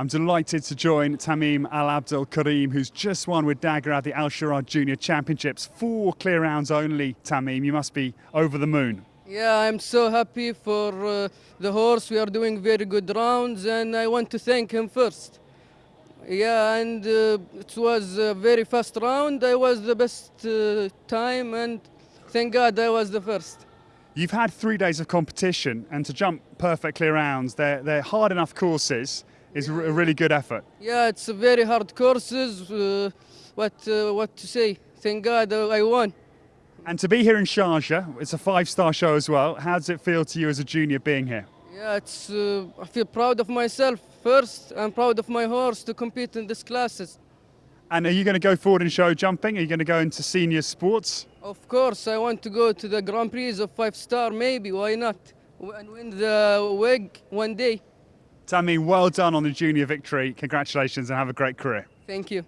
I'm delighted to join Tamim Al Abdel Karim, who's just won with Dagger at the Al Sharad Junior Championships. Four clear rounds only, Tamim. You must be over the moon. Yeah, I'm so happy for uh, the horse. We are doing very good rounds, and I want to thank him first. Yeah, and uh, it was a very fast round. I was the best uh, time, and thank God I was the first. You've had three days of competition, and to jump perfect clear rounds, they're, they're hard enough courses is a really good effort. Yeah, it's a very hard courses. Uh, what uh, what to say? Thank God I won. And to be here in Sharjah, it's a five-star show as well. How does it feel to you as a junior being here? Yeah, it's. Uh, I feel proud of myself first. I'm proud of my horse to compete in these classes. And are you going to go forward in show jumping? Are you going to go into senior sports? Of course, I want to go to the Grand Prix of five star. Maybe why not? And win the WEG one day. Tammy, well done on the junior victory. Congratulations and have a great career. Thank you.